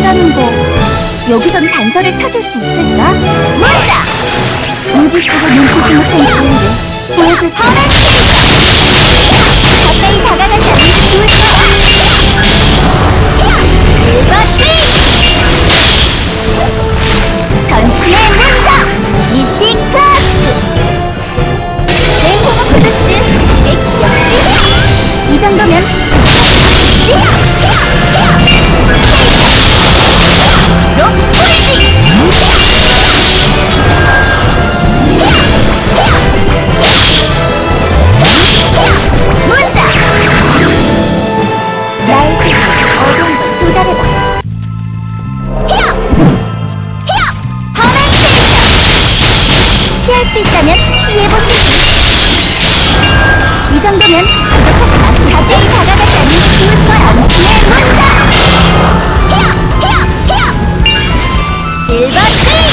물이라는 거 여기선 단서를 찾을 수 있을까? 맞아! 무지 속에 눈빛이 못한 지혜를 보여줄 거야 가까이 다가가지 않는 게 좋을 거야 그것이 전투의 문장! 미스틱 클래스 레이호모 프로듀스 액역지? 이 정도면 수 있다면 피해보시지 이 정도면 부족하지만 가까이 게 좋을 거야 전투의 문장 히어! 히어! 히어! 실버 트리!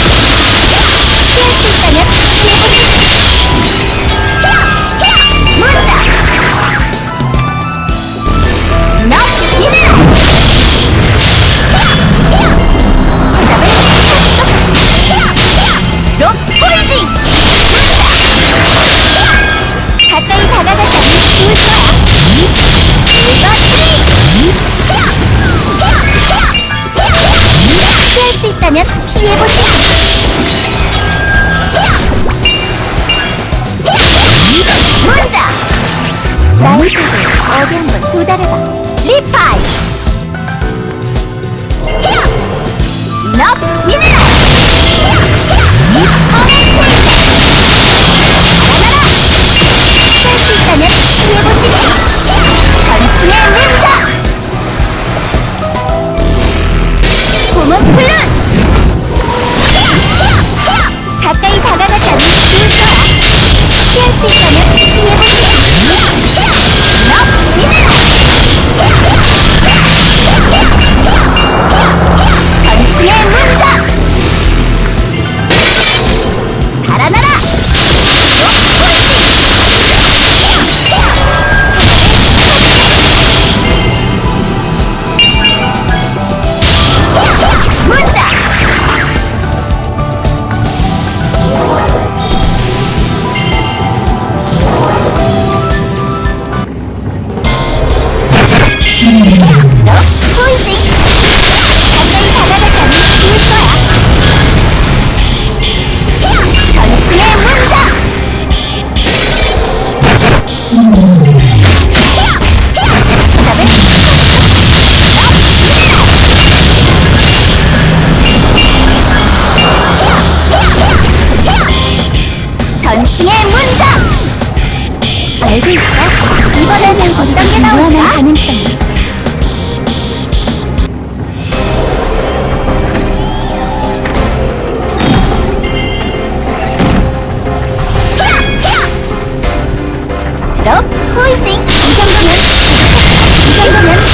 나의 속에 어디 한번 도달해봐. 리파이! 너 미네랄! 알고 있어. 이번에는 어떤 게 나올까? 가능성. 드롭 포이징 이 정도면 이 정도면